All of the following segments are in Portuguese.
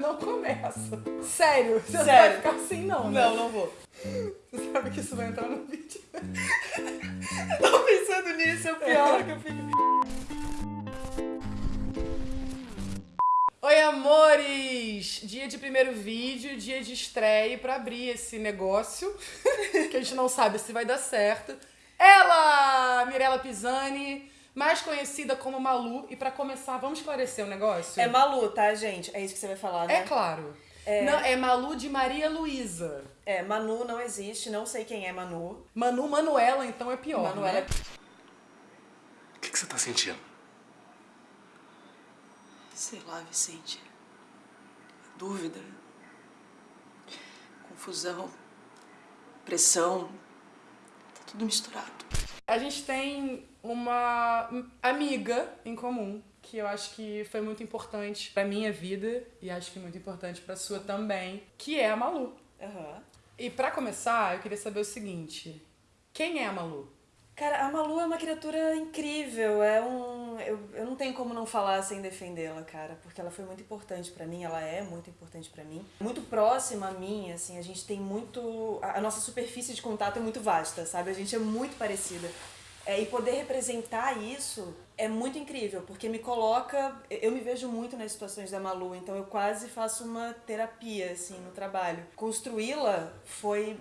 Não começa. Sério, você não vai Sério. ficar assim não, né? Não, não vou. Você sabe que isso vai entrar no vídeo. Tô pensando nisso, é o pior que eu fico. Oi, amores! Dia de primeiro vídeo, dia de estreia pra abrir esse negócio, que a gente não sabe se vai dar certo. Ela, Mirella Pisani, mais conhecida como Malu. E pra começar, vamos esclarecer o negócio? É Malu, tá, gente? É isso que você vai falar, né? É claro. Não, é Malu de Maria Luísa. É, Manu não existe, não sei quem é Manu. Manu Manuela, então é pior. Manuela né? O que, que você tá sentindo? Sei lá, Vicente. Dúvida. Confusão. Pressão. Tá tudo misturado. A gente tem uma amiga em comum que eu acho que foi muito importante pra minha vida e acho que muito importante pra sua também, que é a Malu. Aham. E pra começar, eu queria saber o seguinte: quem é a Malu? Cara, a Malu é uma criatura incrível, é um... Eu, eu não tenho como não falar sem defendê-la, cara, porque ela foi muito importante pra mim, ela é muito importante pra mim. Muito próxima a mim, assim, a gente tem muito... A a nossa superfície de contato é muito vasta, sabe? A gente é muito parecida. É, e poder representar isso é muito incrível, porque me coloca... Eu me vejo muito nas situações da Malu, então eu quase faço uma terapia, assim, no trabalho. Construí-la foi...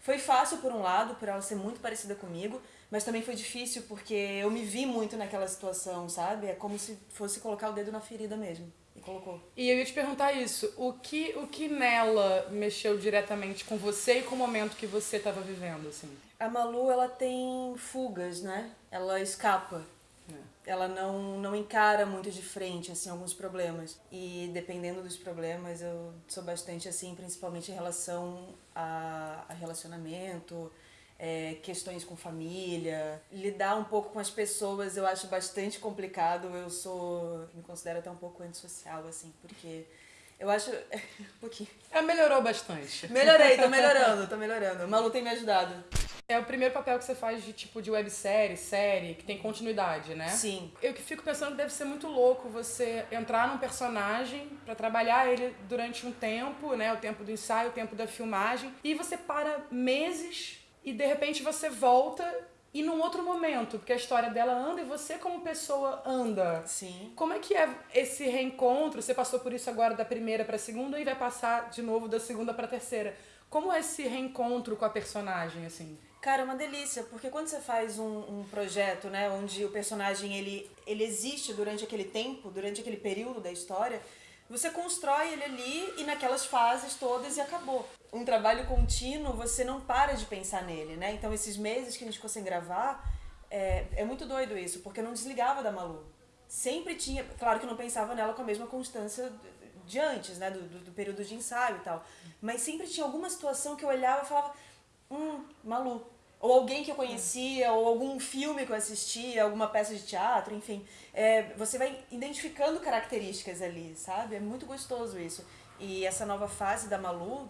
Foi fácil por um lado, por ela ser muito parecida comigo, mas também foi difícil porque eu me vi muito naquela situação, sabe? É como se fosse colocar o dedo na ferida mesmo. E colocou. E eu ia te perguntar isso: o que, o que nela mexeu diretamente com você e com o momento que você estava vivendo, assim? A Malu, ela tem fugas, né? Ela escapa. Ela não, não encara muito de frente, assim, alguns problemas. E dependendo dos problemas, eu sou bastante assim, principalmente em relação a, a relacionamento, é, questões com família. Lidar um pouco com as pessoas eu acho bastante complicado. Eu sou, me considero até um pouco antissocial, assim, porque eu acho... um pouquinho. Ela melhorou bastante. Melhorei, tô melhorando, tô melhorando. A Malu tem me ajudado. É o primeiro papel que você faz de tipo de websérie, série, que tem continuidade, né? Sim. Eu que fico pensando que deve ser muito louco você entrar num personagem pra trabalhar ele durante um tempo, né? O tempo do ensaio, o tempo da filmagem, e você para meses e de repente você volta e num outro momento, porque a história dela anda e você como pessoa anda. Sim. Como é que é esse reencontro? Você passou por isso agora da primeira pra segunda e vai passar de novo da segunda pra terceira. Como é esse reencontro com a personagem, assim? Cara, é uma delícia, porque quando você faz um, um projeto, né, onde o personagem ele, ele existe durante aquele tempo, durante aquele período da história, você constrói ele ali e naquelas fases todas e acabou. Um trabalho contínuo, você não para de pensar nele, né? Então esses meses que a gente ficou sem gravar, é, é muito doido isso, porque eu não desligava da Malu. Sempre tinha, claro que eu não pensava nela com a mesma constância de antes, né, do, do, do período de ensaio e tal, mas sempre tinha alguma situação que eu olhava e falava, hum, Malu. Ou alguém que eu conhecia, ou algum filme que eu assistia, alguma peça de teatro, enfim. É, você vai identificando características ali, sabe? É muito gostoso isso. E essa nova fase da Malu,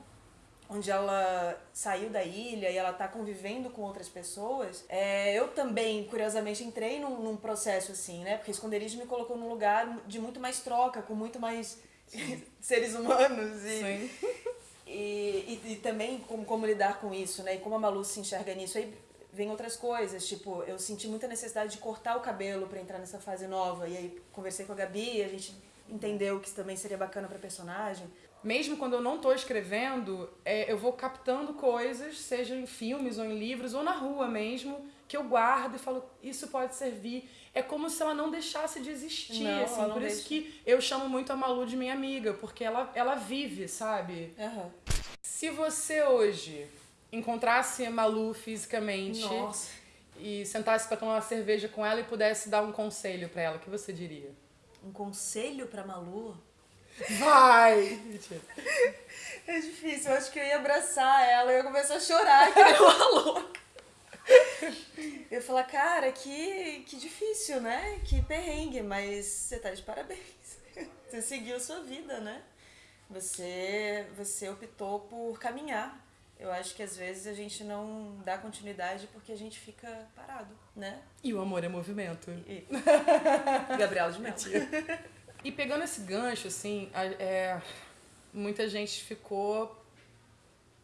onde ela saiu da ilha e ela tá convivendo com outras pessoas, é, eu também, curiosamente, entrei num, num processo assim, né? Porque Esconderijo me colocou num lugar de muito mais troca, com muito mais seres humanos e, Sim. E, e, e também como, como lidar com isso, né? E como a Malu se enxerga nisso. Aí vem outras coisas, tipo, eu senti muita necessidade de cortar o cabelo pra entrar nessa fase nova. E aí conversei com a Gabi, a gente entendeu que isso também seria bacana pra personagem. Mesmo quando eu não tô escrevendo, é, eu vou captando coisas, seja em filmes ou em livros ou na rua mesmo, que eu guardo e falo, isso pode servir. É como se ela não deixasse de existir, Não, assim. Por isso deixa. que eu chamo muito a Malu de minha amiga, porque ela, ela vive, sabe? Aham. Se você hoje encontrasse a Malu fisicamente Nossa. e sentasse pra tomar uma cerveja com ela e pudesse dar um conselho pra ela, o que você diria? Um conselho pra Malu? Vai! É difícil, eu acho que eu ia abraçar ela e eu ia começar a chorar que nem uma louca. Eu ia falar, cara, que, que difícil, né? Que perrengue, mas você tá de parabéns. Você seguiu a sua vida, né? Você, você optou por caminhar. Eu acho que às vezes a gente não dá continuidade porque a gente fica parado, né? E o amor é movimento. E... Gabriela de Mello. E pegando esse gancho, assim, é, muita gente ficou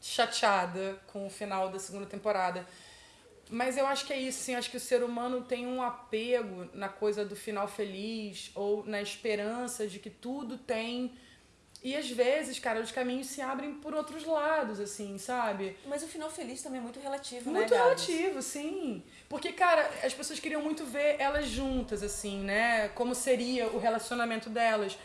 chateada com o final da segunda temporada. Mas eu acho que é isso, sim. Acho que o ser humano tem um apego na coisa do final feliz ou na esperança de que tudo tem. E às vezes, cara, os caminhos se abrem por outros lados, assim, sabe? Mas o final feliz também é muito relativo, Muito né, Gabs? relativo, sim. Porque, cara, as pessoas queriam muito ver elas juntas, assim, né? Como seria o relacionamento delas.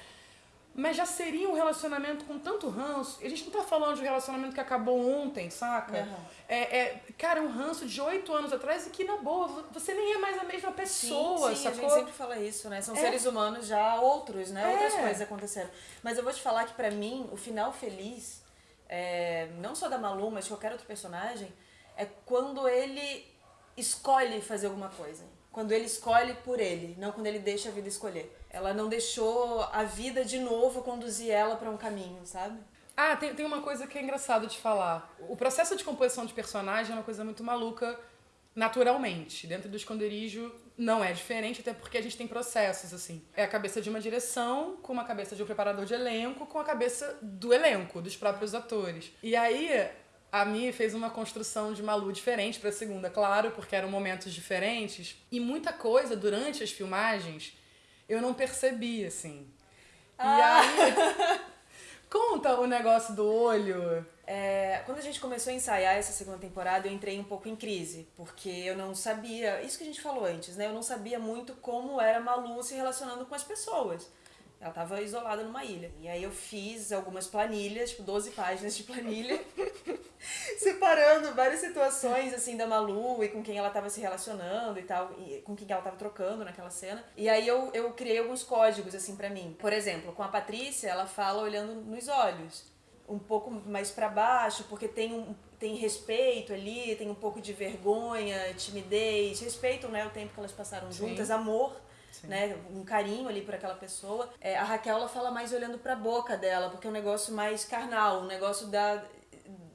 Mas já seria um relacionamento com tanto ranço. A gente não tá falando de um relacionamento que acabou ontem, saca? Aham. É, é, cara, um ranço de oito anos atrás e que, na boa, você nem é mais a mesma pessoa, sim, sim, sacou? a gente sempre fala isso, né? São É. seres humanos já outros, né? É. Outras coisas aconteceram. Mas eu vou te falar que pra mim, o final feliz, é, não só da Malu, mas de qualquer outro personagem, é quando ele escolhe fazer alguma coisa. Quando ele escolhe por ele, não quando ele deixa a vida escolher. Ela não deixou a vida de novo conduzir ela pra um caminho, sabe? Ah, tem, tem uma coisa que é engraçado de falar. O processo de composição de personagem é uma coisa muito maluca naturalmente. Dentro do esconderijo não é diferente, até porque a gente tem processos, assim. É a cabeça de uma direção, com uma cabeça de um preparador de elenco, com a cabeça do elenco, dos próprios atores. E aí, a Mi fez uma construção de Malu diferente pra segunda, claro, porque eram momentos diferentes. E muita coisa durante as filmagens eu não percebi, assim. E aí. Conta o negócio do olho. É, quando a gente começou a ensaiar essa segunda temporada, eu entrei um pouco em crise, porque eu não sabia, isso que a gente falou antes, né? Eu não sabia muito como era Malu se relacionando com as pessoas. Ela tava isolada numa ilha. E aí eu fiz algumas planilhas, tipo 12 páginas de planilha, separando várias situações assim da Malu e com quem ela tava se relacionando e tal, e com quem ela tava trocando naquela cena. E aí eu, eu criei alguns códigos assim pra mim. Por exemplo, com a Patrícia, ela fala olhando nos olhos um pouco mais pra baixo, porque tem um tem respeito ali, tem um pouco de vergonha, timidez, respeitam né, o tempo que elas passaram Sim. juntas, amor, Sim. né, um carinho ali por aquela pessoa. É, a Raquel ela fala mais olhando pra boca dela, porque é um negócio mais carnal, um negócio da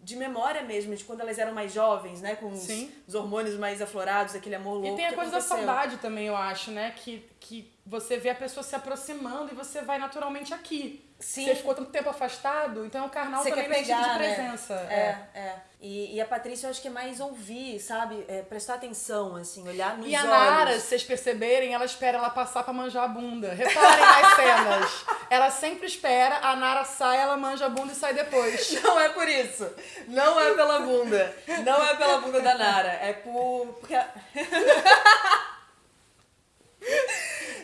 de memória mesmo, de quando elas eram mais jovens, né, com os, os hormônios mais aflorados, aquele amor louco E tem a coisa da aconteceu. saudade também, eu acho, né? Que, que você vê a pessoa se aproximando e você vai naturalmente aqui. Sim. Você ficou tanto tempo afastado, então o carnal Você também tipo pegar, de né? presença. É, é. E, e a Patrícia eu acho que é mais ouvir, sabe? É, prestar atenção, assim, olhar nos E a olhos. Nara, se vocês perceberem, ela espera ela passar pra manjar a bunda. Reparem nas cenas. Ela sempre espera, a Nara sai, ela manja a bunda e sai depois. Não é por isso. Não é pela bunda. Não é pela bunda da Nara. É por. Porque...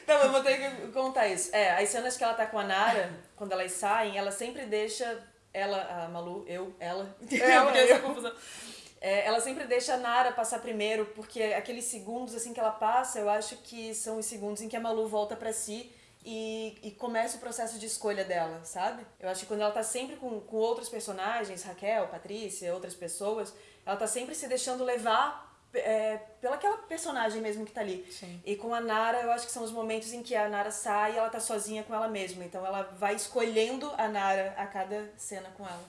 a- Não, eu vou ter que contar isso. É, as cenas que ela tá com a Nara, quando elas saem, ela sempre deixa. Ela, a Malu, eu, ela. Ela, Porque essa eu. confusão. É, ela sempre deixa a Nara passar primeiro, porque aqueles segundos assim que ela passa, eu acho que são os segundos em que a Malu volta pra si e, e começa o processo de escolha dela, sabe? Eu acho que quando ela tá sempre com, com outros personagens, Raquel, Patrícia, outras pessoas, ela tá sempre se deixando levar é, pela aquela personagem mesmo que tá ali. Sim. E com a Nara, eu acho que são os momentos em que a Nara sai e ela tá sozinha com ela mesma. Então ela vai escolhendo a Nara a cada cena com ela.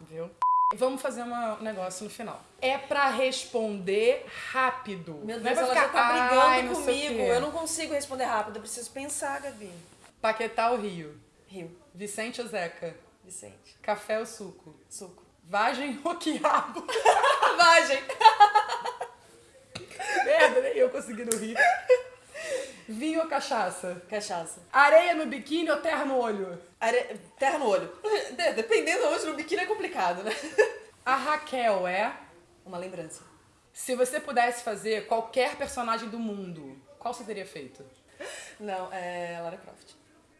Viu? Vamos fazer uma- um negócio no final. É pra responder rápido. Meu Não é Deus, ela já ficar, tá brigando "Ai, não sei o comigo. quê." Eu não consigo responder rápido, eu preciso pensar, Gabi. Paquetá ou Rio? Rio, Vicente ou Zeca? Vicente, Café ou suco? suco. Vagem ou quiabo? Vagem! Merda, nem eu consegui no rir. Vinho ou cachaça? Cachaça. Areia no biquíni ou terra no olho? Are... Terra no olho. De- Dependendo hoje no biquíni é complicado, né? A Raquel é. Uma lembrança. Se você pudesse fazer qualquer personagem do mundo, qual você teria feito? Não, é Lara Croft.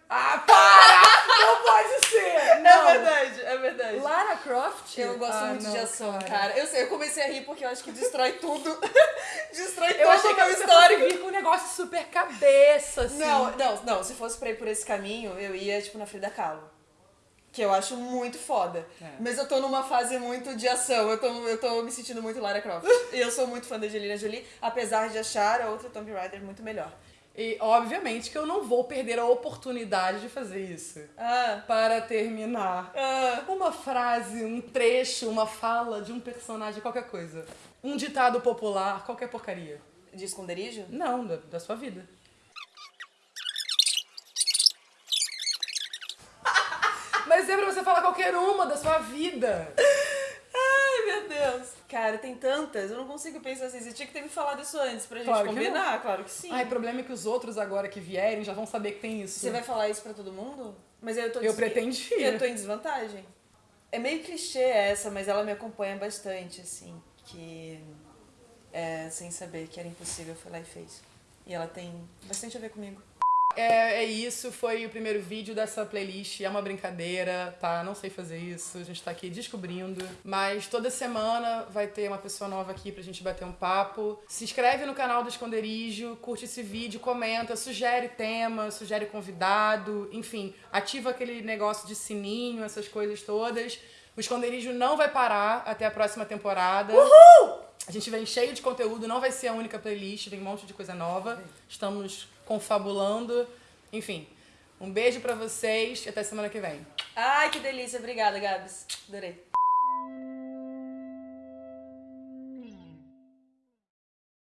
Ah, para! Não pode ser! Não! É verdade, é verdade. Lara Croft? Eu gosto Ah, muito não, de ação, cara. Eu sei, eu comecei a rir porque eu acho que destrói tudo. destrói Eu todo achei o que meu você histórico. vir com um negócio super cabeça, assim. Não, não, não. Se fosse pra ir por esse caminho, eu ia, tipo, na Frida Kahlo. Que eu acho muito foda. É. Mas eu tô numa fase muito de ação. Eu tô, eu tô me sentindo muito Lara Croft. e eu sou muito fã da Angelina Jolie, apesar de achar a outra Tomb Raider muito melhor. E, obviamente, que eu não vou perder a oportunidade de fazer isso. Ah, Para terminar, ah. uma frase, um trecho, uma fala de um personagem, qualquer coisa. Um ditado popular, qualquer porcaria. De esconderijo? Não, da, da sua vida. Mas é pra você falar qualquer uma da sua vida. Meu Deus. Cara, tem tantas. Eu não consigo pensar assim. Você tinha que ter me falado isso antes pra gente Claro combinar. Claro que sim. Ai, o problema é que os outros agora que vierem já vão saber que tem isso. Você vai falar isso pra todo mundo? Mas eu tô Eu pretendia. Eu tô em desvantagem. É meio clichê essa, mas ela me acompanha bastante, assim. Que é, sem saber que era impossível, foi lá e fez. E ela tem bastante a ver comigo. É, é isso, foi o primeiro vídeo dessa playlist. É uma brincadeira, tá? Não sei fazer isso, a gente tá aqui descobrindo. Mas toda semana vai ter uma pessoa nova aqui pra gente bater um papo. Se inscreve no canal do Esconderijo, curte esse vídeo, comenta, sugere tema, sugere convidado, enfim, ativa aquele negócio de sininho, essas coisas todas. O Esconderijo não vai parar até a próxima temporada. A gente vem cheio de conteúdo, não vai ser a única playlist, vem um monte de coisa nova. Estamos confabulando. Enfim, um beijo pra vocês e até semana que vem. Ai, que delícia. Obrigada, Gabs. Adorei.